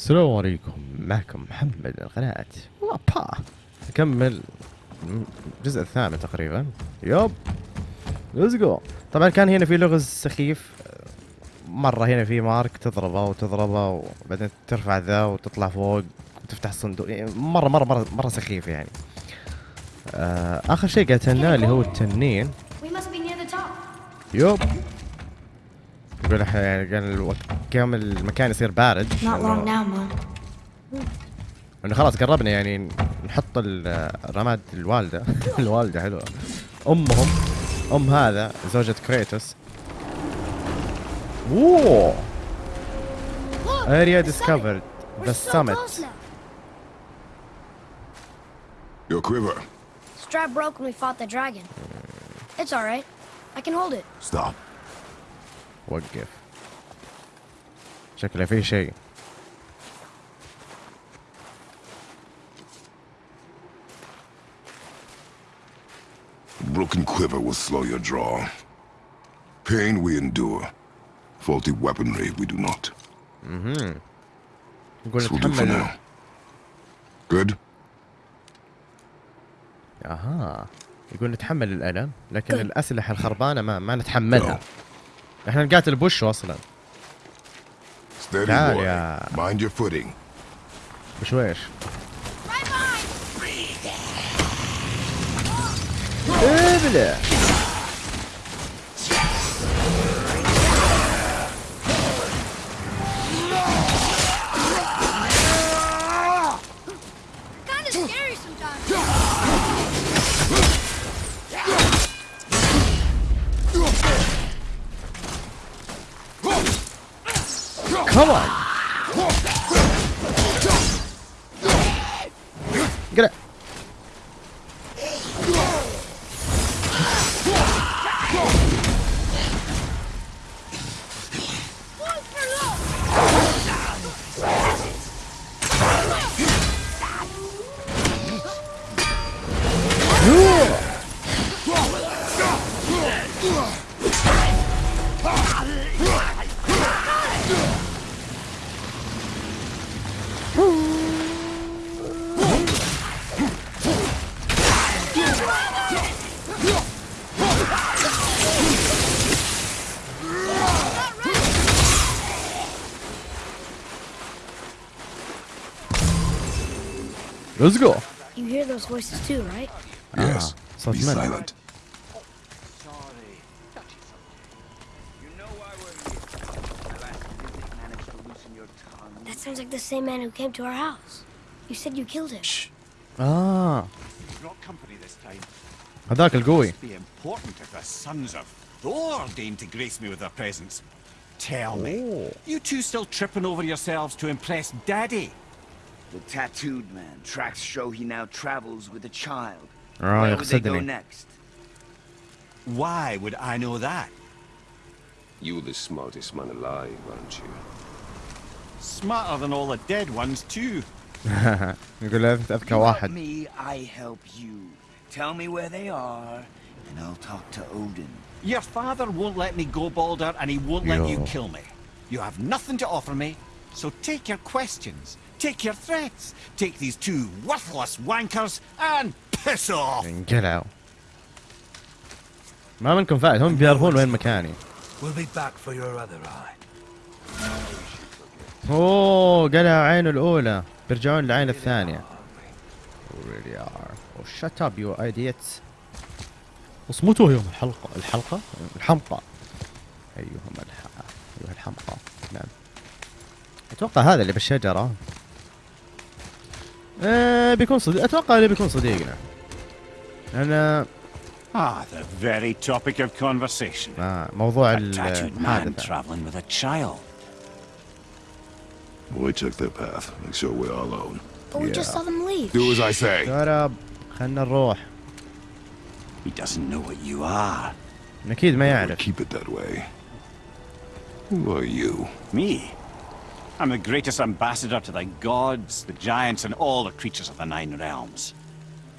السلام عليكم. معكم محمد من قناة وابا. نكمل الجزء الثامن تقريبا. يب. ليتس جو طبعا كان هنا في لغز سخيف. مرة هنا في مارك تضربه وتضربه وبعدين ترفع ذا وتطلع فوق وتفتح الصندوق يعني مرة مرة مرة مرة سخيف يعني. آه آخر شيء قتلناه اللي هو التنين. يب. يقول إحنا يعني كان الوقت قام المكان يصير بارد. إنه خلاص قربنا يعني نحط ال- رماد الوالدة الوالدة حلوة أمهم أم هذا زوجة كريتوس أوه اريا ديسكفرد ذا summit Your quiver. Strap broke when we fought the dragon. It's alright. I can hold it. Stop. وقف شكله في شيء Broken quiver will slow your draw. Pain we endure. Faulty weaponry we do not. يقول This will do for now. Good? أها يقول نتحمل الالم لكن الاسلحه الخربانه ما ما نتحملها إحنا نقاتل بوش أصلا. تعال يا. مايند يور فوتينج بشويش. ابلع. Let's go. You hear those voices too, right? Yes. صوت Be من silent. You know why we're here. I'll ask if you didn't manage to loosen your tongue. That sounds like the same man who came to our house. You said you killed him. اه brought company this time. هذاك القوي Must be important if the sons of Thor deign to grace me with their presence. Tell me, Oh. you two still tripping over yourselves to impress Daddy? The tattooed man. Tracks show he now travels with a child. Where would they go next? Why would I know that? You're the smartest man alive, aren't you? Smarter than all the dead ones too. يقول Me, I help you. Tell me where they are, and I'll talk to Odin. Your father won't let me go, Baldur, and he won't Yo. let you kill me. You have nothing to offer me, so take your questions take your threats, take these two worthless wankers, and piss off! انقلعوا ما منكم فايد هم بيعرفون وين مكاني We'll be back for your other eye. اوه قلعوا عينه الاولى بيرجعون للعين الثانية really are. Oh shut up you idiots. اصمتوا يوم الحلقة الحلقة الحمقى ايهم الح... ايها الحمقى نعم أتوقع هذا اللي بالشجره آه بيكون صديق أتوقع اللي بيكون صديقنا أنا Ah, the very topic of conversation. آه موضوع A tattooed man traveling with a child. We took their path. Make sure we're alone. But we just saw them leave. Do as I say. شرب خلنا نروح He doesn't know what you are. أكيد ما يعرف keep it that way. Who are you? Me? I'm the greatest ambassador to the gods, the giants, and all the creatures of the Nine Realms.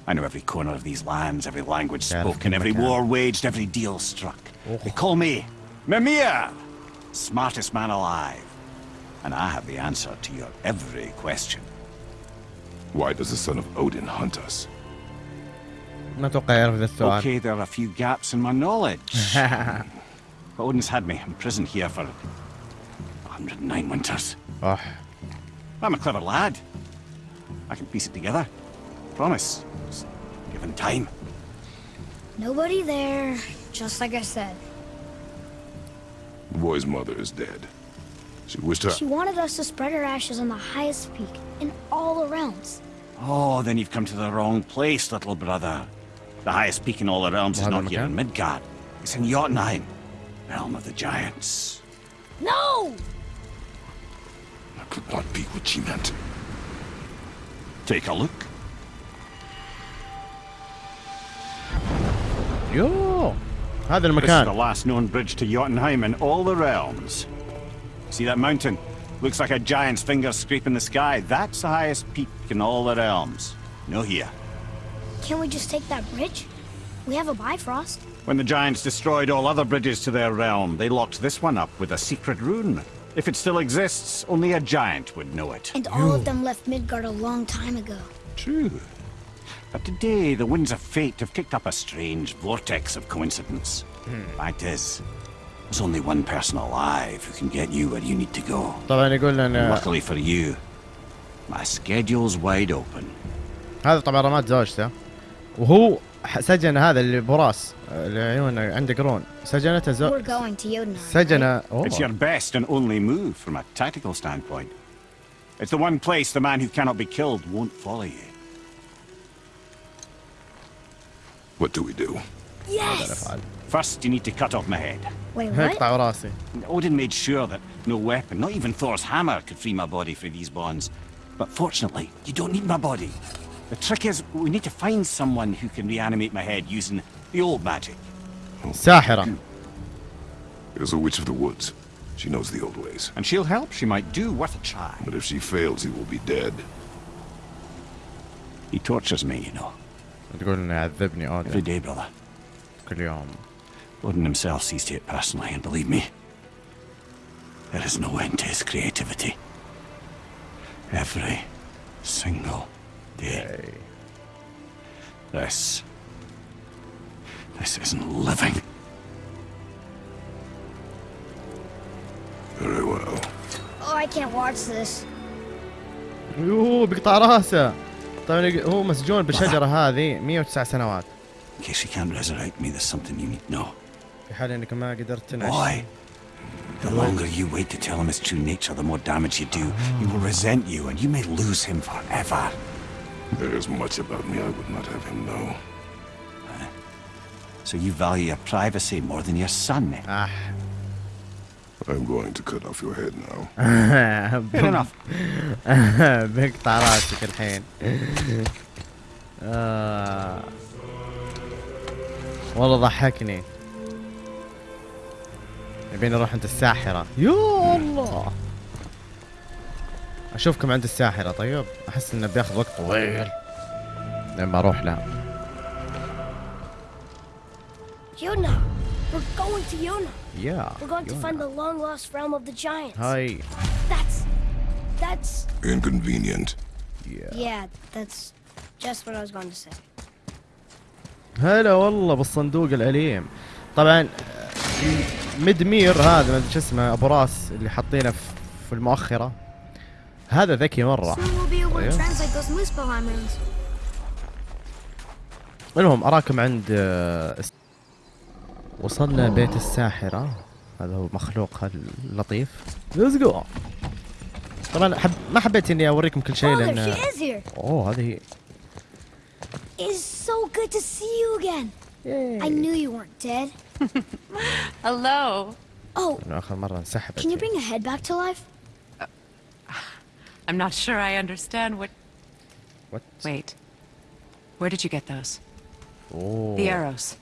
I know every corner of these lands, every language spoken, every war waged, every deal struck. Oh. They call me Mimir, smartest man alive. And I have the answer to your every question. Why does the son of Odin hunt us? Okay, there are a few gaps in my knowledge. but Odin's had me imprisoned here for 109 winters. I'm a clever lad. I can piece it together. Promise. Given time. Nobody there, just like I said. The boy's mother is dead. She wished her... She wanted us to spread her ashes on the highest peak, in all the realms. Oh, then you've come to the wrong place, little brother. The highest peak in all the realms is not here in Midgard. It's in Jotunheim, realm of the giants. No! could not be what she meant. Take a look. Yo! Hi there, McCann. This is the last known bridge to Jotunheim in all the realms. See that mountain? Looks like a giant's finger scraping the sky. That's the highest peak in all the realms. No here. Can't we just take that bridge? We have a Bifrost. When the giants destroyed all other bridges to their realm, they locked this one up with a secret rune. If it still exists, only a giant would know it. And all of them left Midgard a long time ago. True. But today, the winds of fate have kicked up a strange vortex of coincidence. Fact is, there's only one person alive who can get you where you need to go. طبعا يقول لنا Luckily for you, my schedule's wide open. هذا طبعا رماد زوجته وهو ح- سجن هذا اللي براس اللي عيونه عنده قرون سجنته زو... We're going to Jotunheim. سجن It's your أوه. best and only move from a tactical standpoint. It's the one place the man who cannot be killed won't follow you. What do we do? Yes! First, you need to cut off my head. Wait, what? Odin made sure that no weapon, not even Thor's hammer, could free my body from these bonds. But fortunately, you don't need my body. The trick is, we need to find someone who can reanimate my head using the old magic. ساحرة There's a witch of the woods. She knows the old ways. And she'll help, she might do, worth a try. But if she fails, he will be dead. He tortures me, you know, تقول انه يعذبني every اودن day, brother. كل يوم Odin himself sees to it personally, and believe me, there is no end to his creativity. Every single day. This. This isn't living. Very well. Oh, I can't watch this. يوه بيقطع راسه طبعا يق- هو مسجون بالشجرة هذه 109 سنوات In case you can't resurrect me, there's something you need to know. في حال انك ما قدرت تنعش Boy, the longer you wait to tell him his true nature, the more damage you do. He will resent you, and you may lose him forever. There is much about me I would not have him know. So you value your privacy more than your son. eh? آه. I'm going to cut off your head now. Fair enough. بيقطع راسك الحين آه. والله ضحكني يبيني اروح عند الساحرة يا الله أشوفكم عند الساحرة طيب أحس إنه بياخذ وقت طويل لما أروح لها Yona! We're going to Yona! يا We're going to find the long lost realm of the giants. هاي That's. That's. Inconvenient. Yeah, that's just what I was going to say. هلا والله بالصندوق الأليم طبعا مدمير هذا ما أدري شو اسمه أبو راس اللي حاطينه في- في المؤخرة هذا ذكي مرة. المهم اراكم عند آه، وصلنا بيت الساحرة هذا هو مخلوق اللطيف ليتس جو طبعا حب ما حبيت اني اوريكم كل شيء Oh, لأن she is here! اوه هذه هي It's so good to see you again. I knew you weren't dead. Hello. Oh, مرة انسحبت can you bring a head back to life? I'm not sure I understand what. What? Wait. Where did you get those? اوه The arrows.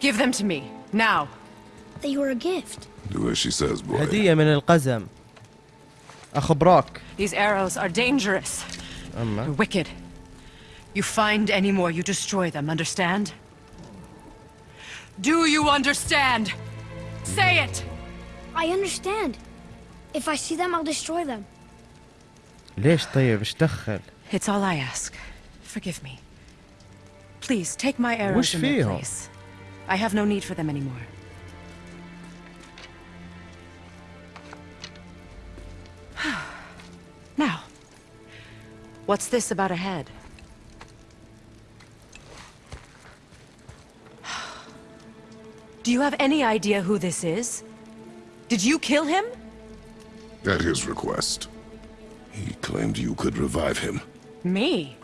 Give them to me. Now. They were a gift. Do as she says, boy. هدية من القزم اخو بروك These arrows are dangerous. اما They're wicked. You find any more, you destroy them, understand? Do you understand? Say it! I understand. If I see them, I'll destroy them. ليش طيب ايش دخل؟ It's all I ask. Forgive me. Please take my arrows وش in their فيهم؟ place. I have no need for them anymore. now, what's this about a head? Do you have any idea who this is? Did you kill him? At his request. He claimed you could revive him. Me?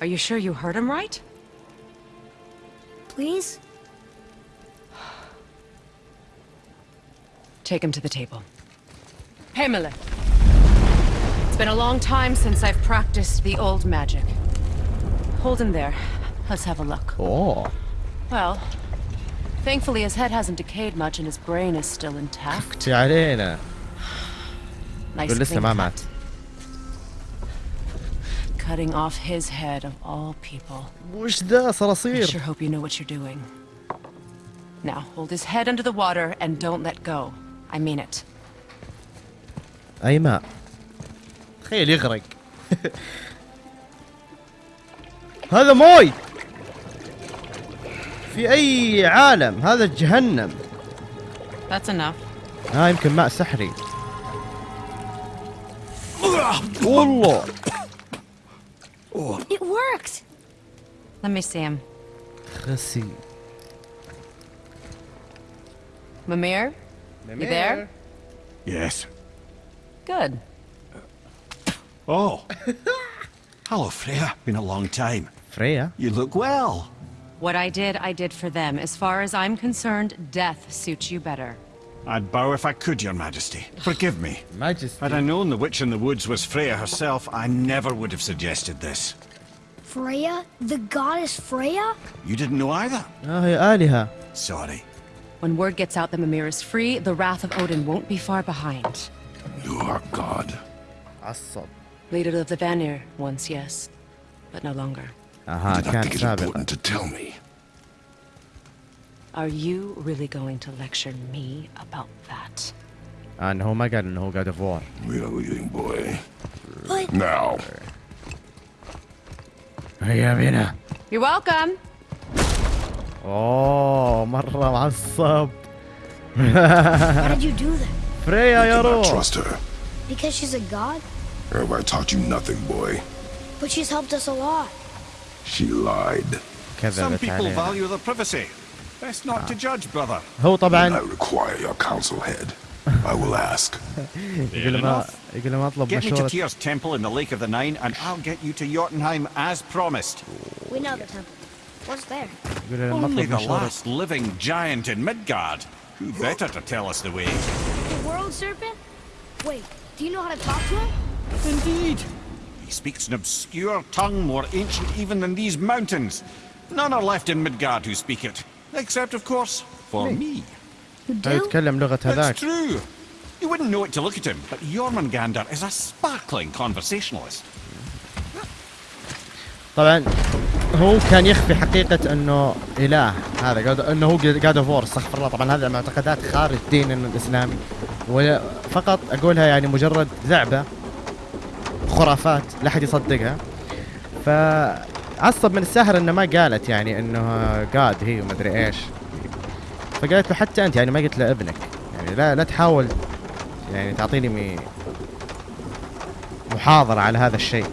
Are you sure you heard him right? Please? Take him to the table. Pamela. It's been a long time since I've practiced the old magic. Hold him there. Let's have a look. Oh. Well, thankfully his head hasn't decayed much and his brain is still intact. nice Güllüsle Mamat. Cutting off his head of all people. وش ذا I صراصير sure hope you know what you're doing. Now, hold his head under the water and don't let go. I mean it. اي ماء تخيل يغرق هذا موي في اي عالم هذا جهنم That's enough. ها يمكن ماء سحري والله Oh. It worked. Let me see him. Rasi. Mimir? Mimir? You there? Yes. Good. Uh, oh. Hello, Freya. Been a long time. Freya? You look well. What I did, I did for them. As far as I'm concerned, death suits you better. I'd bow if I could, your majesty. Forgive me. majesty. Had I known the witch in the woods was Freya herself, I never would have suggested this. Freya? The goddess Freya? You didn't know either. Sorry. When word gets out that Mimir is free, the wrath of Odin won't be far behind. You are God. Asad. Leader of the Vanir, once, yes. But no longer. Aha, Did I think it important to tell me? Are you really going to lecture me about that? آه انه هو ما قال انه هو قاعد فور We are leaving, boy. But Now. هيا بينا You're welcome! اوه مرة معصب how did you do that? فريا يا Do not روح trust her. Because she's a god? Have I taught you nothing, boy? But she's helped us a lot. She lied. Some كذبت people علينا value their privacy. Best not to judge, brother. هو I طبعا require your counsel, head. I will ask. يقول ما يقول ما اطلب Get me to مشورة Tyr's temple in the Lake of the Nine, and I'll get you to Jotunheim as promised. We know the temple. What's there? يقول لما Only اطلب the مشورة last living giant in Midgard. Who better to tell us the way? The world serpent? Wait, do you know how to talk to him? Indeed. He speaks an obscure tongue more ancient even than these mountains. None are left in Midgard who speak it. Except, of course, for me. يتكلم لغة هذاك true. You wouldn't know it to look at him, but Jormungandr is a sparkling conversationalist. طبعا هو كان يخفي حقيقة إنه إله هذا إنه هو قاعد فور استغفر الله طبعا هذه معتقدات خارج ديننا الإسلامي وفقط أقولها يعني مجرد لعبة خرافات لا أحد يصدقها فعصب من الساحر إنه ما قالت يعني إنه قاد هي ومدري إيش. فقالت له حتى أنت يعني ما قلت له ابنك. يعني لا لا تحاول يعني تعطيني محاضرة على هذا الشيء.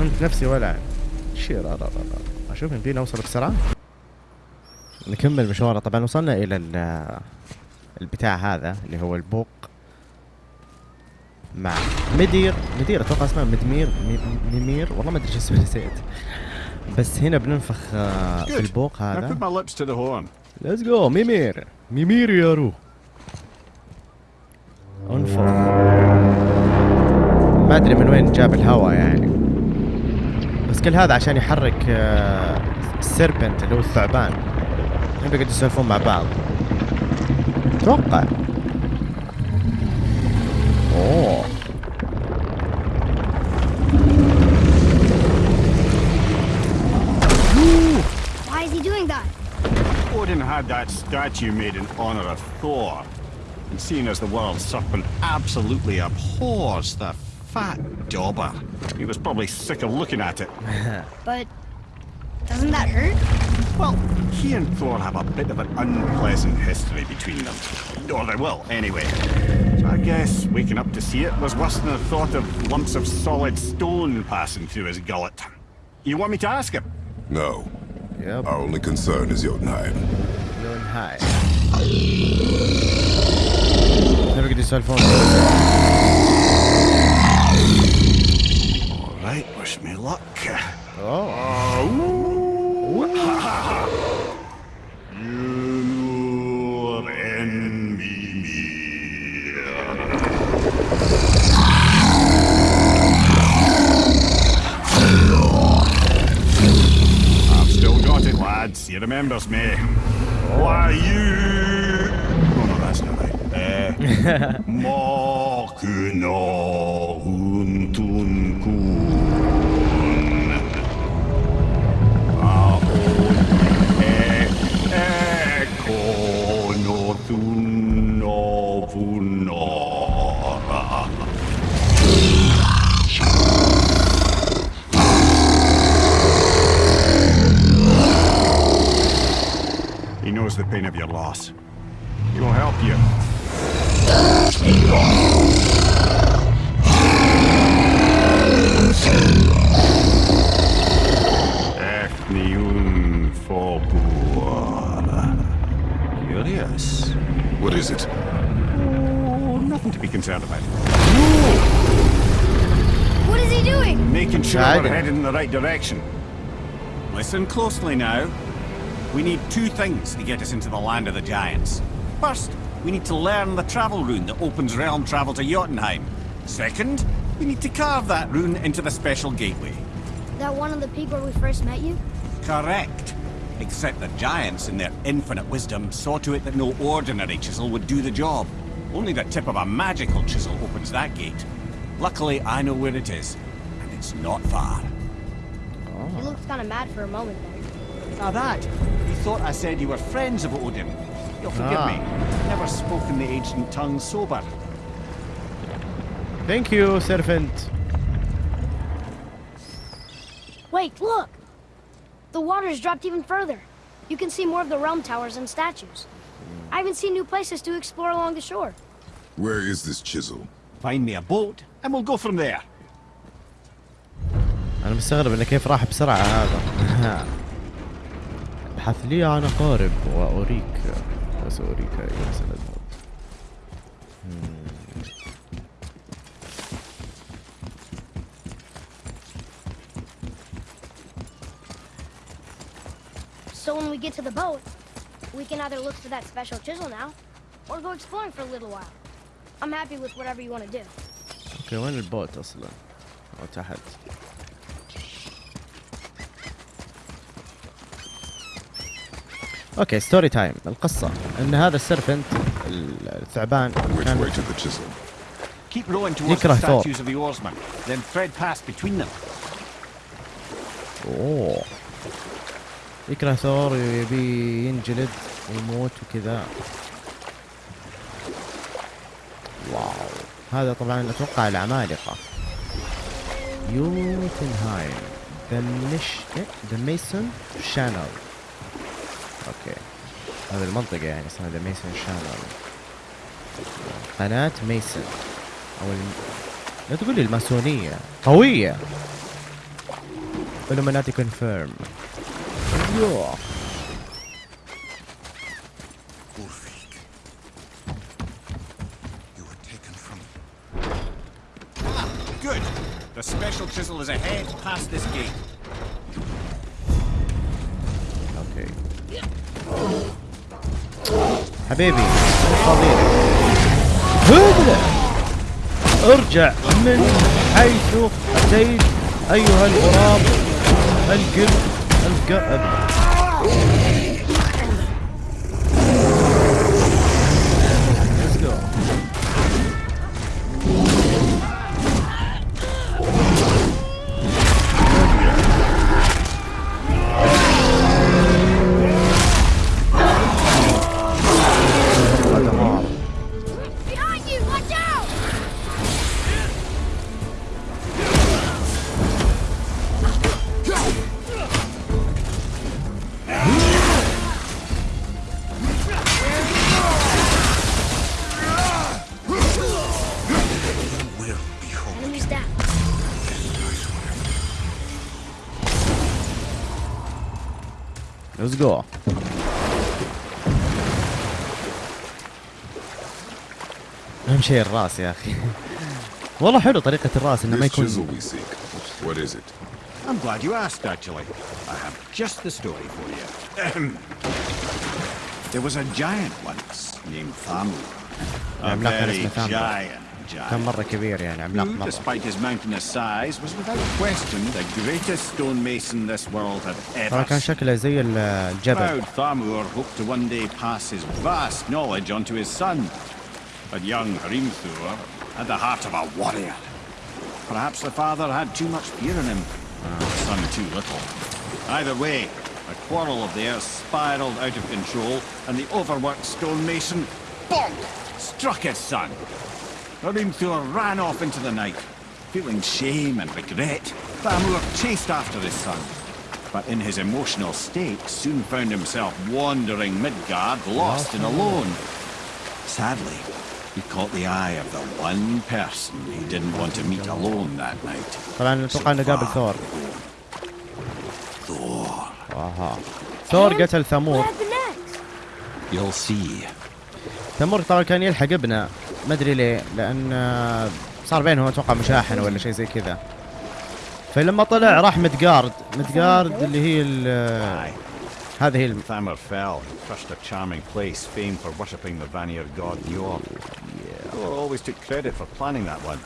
انت نفسي ولا شير أشوف يمدينا نوصل بسرعة. نكمل مشوارنا. طبعا وصلنا إلى ال- البتاع هذا اللي هو البوق. مع مدير. مدير أتوقع اسمه مدمير مي- ميمير. والله ما أدري إيش اسمه نسيت. بس هنا بننفخ آه، في البوق هذا. ليتس جو ميمير. ميمير يا رو انفخ. ما أدري من وين جاب الهواء يعني. بس كل هذا عشان يحرك آه، السيربنت اللي هو الثعبان. هم بيقعدوا يسولفون مع بعض. أتوقع. أوه. That? Odin had that statue made in honor of Thor. And seeing as the world serpent absolutely abhors the fat dauber, he was probably sick of looking at it. But doesn't that hurt? Well, he and Thor have a bit of an unpleasant history between them. Or they will, anyway. So I guess waking up to see it was worse than the thought of lumps of solid stone passing through his gullet. You want me to ask him? No. يب Our only concern is Jotunheim unknown high. Never get this cell phone. All right, wish me luck. Oh. Uh, you me. I've still got it, lads. He remembers me. は言うものがじゃないね。もの Listen closely now. We need two things to get us into the land of the giants. First, we need to learn the travel rune that opens realm travel to Jotunheim. Second, we need to carve that rune into the special gateway. That one on the peak where we first met you? Correct. Except the giants, in their infinite wisdom, saw to it that no ordinary chisel would do the job. Only the tip of a magical chisel opens that gate. Luckily, I know where it is, and it's not far. Oh. He looked kind of mad for a moment there. Now that, he thought I said you were friends of Odin. You'll forgive ah. me. Never spoken the ancient tongue sober. Thank you, servant. Wait, look! The water's dropped even further. You can see more of the realm towers and statues. I haven't seen new places to explore along the shore. Where is this chisel? Find me a boat, and we'll go from there. أنا مستغرب انه كيف راح بسرعة هذا ابحث لي عن اقارب واريك وساريك اين سنذهب So when we get to the boat, we can either look for that special chisel now, or go exploring for a little while. I'm happy with whatever you want to do. أوكي وين البوت أصلا؟ أو تحت أوكي ستوري تايم القصة. إن هذا السيرفنت الثعبان كان يكره ثور أوه. يكره ثور ويبي ينجلد ويموت وكذا. واو. هذا طبعا أتوقع العمالقة. يوتنهايم. ذا ذا ميسون شانل أوكي. هذه المنطقة يعني اسمها ذا ميسون شانل قناة ميسون أو الم... لا تقول لي الماسونية. قوية. Illuminati confirm. Yeah. حبيبي فضيلة هدى ارجع من حيث أتيت أيها الغراب القرد القرد Enemies down. Let's go. اهم شيء الراس يا اخي والله حلو طريقة الراس انه ما يكون What is it? I'm glad you asked actually. I have just the story for you. there was a giant once named Thamur. A very giant. كان giant. مرة كبير يعني عملاق Who, مرة despite his mountainous size, was without question the greatest stonemason this world had طبعا ever كان seen. شكله زي ال- الجبل Proud Thamur hoped to one day pass his vast knowledge on to his son. But young Hrimthur had the heart of a warrior. Perhaps the father had too much fear in him, the son too little. Either way, a quarrel of theirs spiraled out of control, and the overworked stonemason, bonk, struck his son. Hrimthur ran off into the night, feeling shame and regret. Thamur chased after his son, but in his emotional state soon found himself wandering Midgard, lost and alone. Sadly, he caught the eye of the one person he didn't want to meet alone that night. So Thor. Thor. Thor قتل ثمور. You'll see. ثمور طبعاً كان يلحق ابنه. ما ادري ليه لأن آه، صار بينهم أتوقع مشاحن ولا شيء زي كذا فلما طلع راح مدقارد مدقارد اللي هي ال-. هذه هي Thamur fell and crushed a charming place famed for worshipping the Vanir god Njord. Thor always took credit for planning that one.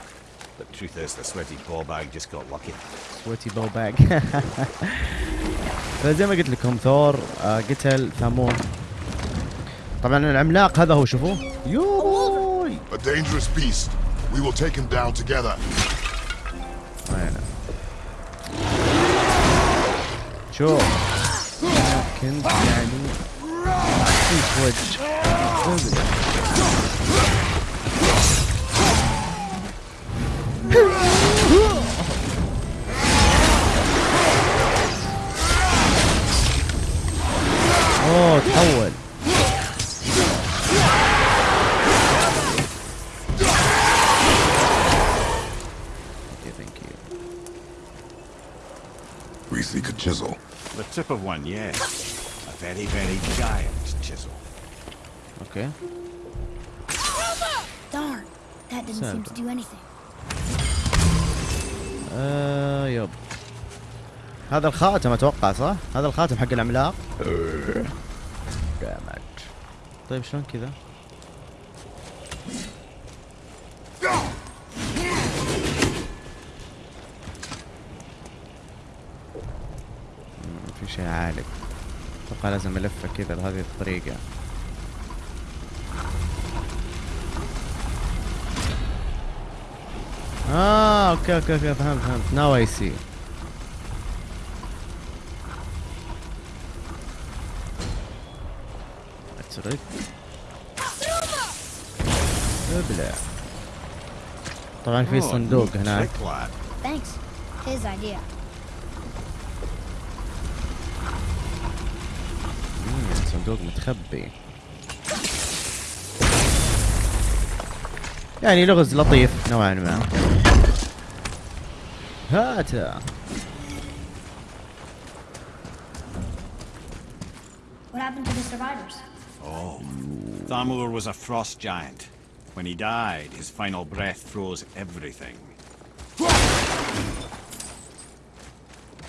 But truth is, the sweaty ballbag just got lucky. سويتي بو باك فزي ما قلت لكم ثور آه، قتل ثمور طبعا العملاق هذا هو شوفوه يوي A dangerous beast. We will take him down together. Bueno. We seek a chisel. The tip of one, yes. A very, very giant chisel. اوكي Darn. That didn't seem to do anything. آه يب هذا الخاتم اتوقع صح؟ هذا الخاتم حق العملاق دامج طيب شلون كذا؟ أتوقع لازم الفه كذا بهذه الطريقة. آه أوكي أوكي أوكي فهمت فهمت. ناو اي سي اترك أبلع. طبعا في Oh, صندوق هناك. صندوق متخبي يعني لغز لطيف نوعا ما هاته What happened to the survivors? Thamur was a frost giant. When he died, his final breath froze everything.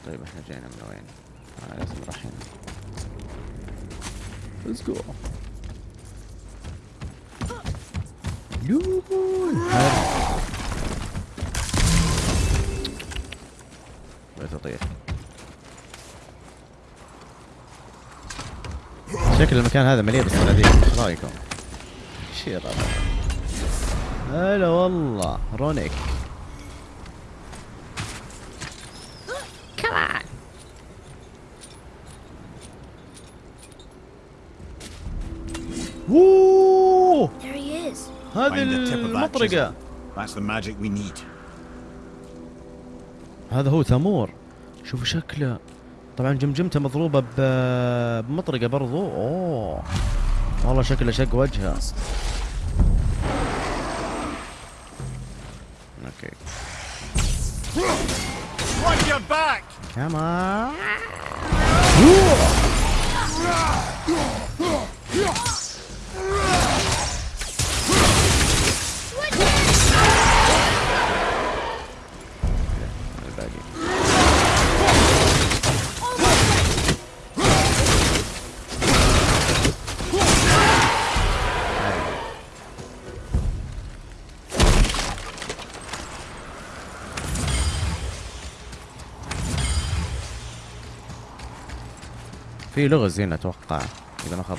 طيب إحنا جينا من وين؟ آه لازم نروح هنا Let's go. يوهو بغيت اطير شكل المكان هذا مليء بالصناديق. إيش رأيكم؟ شي ربع هلا والله. رونيك. هذه المطرقة. هذا هو ثمور شوفوا شكله. طبعا جمجمته مضروبة بمطرقة برضو. أوه. والله شكله شق وجهه. أوكي. Come on. في لغز هنا أتوقع. إذا ما خاب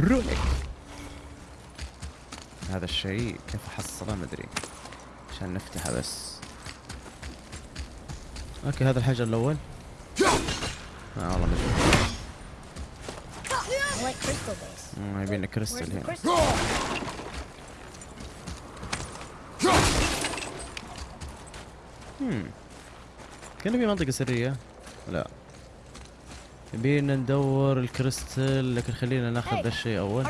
رونيك هذا الشيء كيف أحصله؟ ما أدري. عشان نفتحه بس. أوكي هذا الحجر الأول. آه والله ما يبينا كريستال هنا. Crystal? كان في منطقة سرية لا يبينا ندور الكريستال لكن خلينا ناخذ. ذا الشيء أول?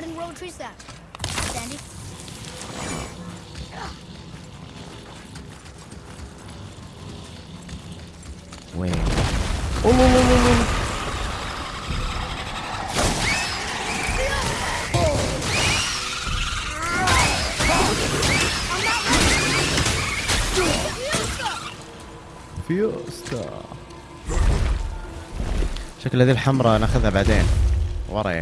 وين فيوستا شكل هذه الحمراء ناخذها بعدين. ورا يعني.